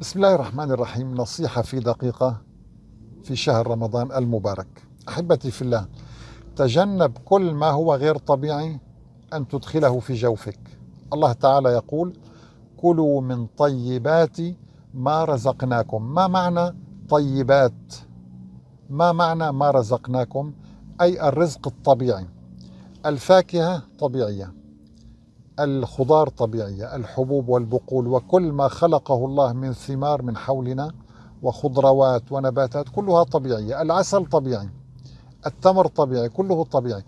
بسم الله الرحمن الرحيم. نصيحة في دقيقة في شهر رمضان المبارك. أحبتي في الله تجنب كل ما هو غير طبيعي أن تدخله في جوفك. الله تعالى يقول كلوا من طيبات ما رزقناكم. ما معنى طيبات؟ ما معنى ما رزقناكم؟ أي الرزق الطبيعي. الفاكهة طبيعية. الخضار طبيعية الحبوب والبقول وكل ما خلقه الله من ثمار من حولنا وخضروات ونباتات كلها طبيعية العسل طبيعي التمر طبيعي كله طبيعي.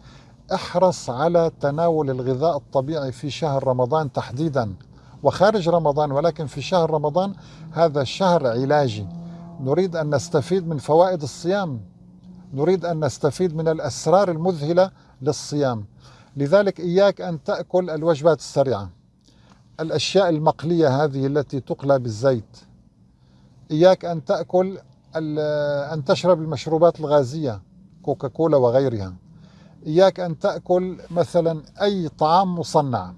احرص على تناول الغذاء الطبيعي في شهر رمضان تحديدا وخارج رمضان ولكن في شهر رمضان هذا شهر علاجي. نريد أن نستفيد من فوائد الصيام. نريد أن نستفيد من الأسرار المذهلة للصيام. لذلك إياك أن تأكل الوجبات السريعة. الأشياء المقلية هذه التي تقلى بالزيت. إياك أن تأكل أن تشرب المشروبات الغازية كوكاكولا وغيرها. إياك أن تأكل مثلا أي طعام مصنع.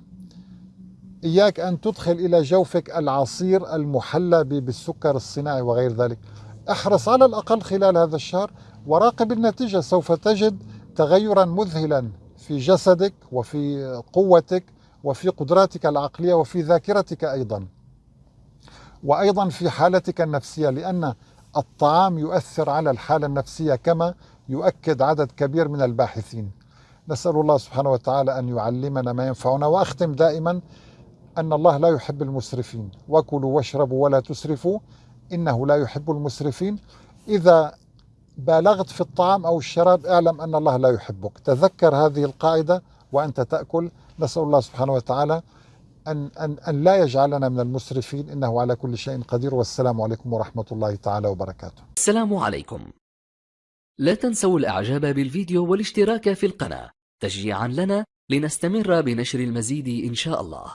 إياك أن تدخل إلى جوفك العصير المحلى بالسكر الصناعي وغير ذلك. احرص على الأقل خلال هذا الشهر وراقب النتيجة سوف تجد تغيرا مذهلا. في جسدك وفي قوتك وفي قدراتك العقلية وفي ذاكرتك أيضا. وأيضا في حالتك النفسية لأن الطعام يؤثر على الحالة النفسية كما يؤكد عدد كبير من الباحثين. نسأل الله سبحانه وتعالى أن يعلمنا ما ينفعنا وأختم دائما أن الله لا يحب المسرفين. وكلوا واشربوا ولا تسرفوا إنه لا يحب المسرفين. إذا بالغت في الطعام أو الشراب اعلم أن الله لا يحبك. تذكر هذه القاعدة وأنت تأكل. نسأل الله سبحانه وتعالى أن, أن, أن لا يجعلنا من المسرفين. إنه على كل شيء قدير. والسلام عليكم ورحمة الله تعالى وبركاته. السلام عليكم. لا تنسوا الإعجاب بالفيديو والاشتراك في القناة. تشجيعا لنا لنستمر بنشر المزيد إن شاء الله.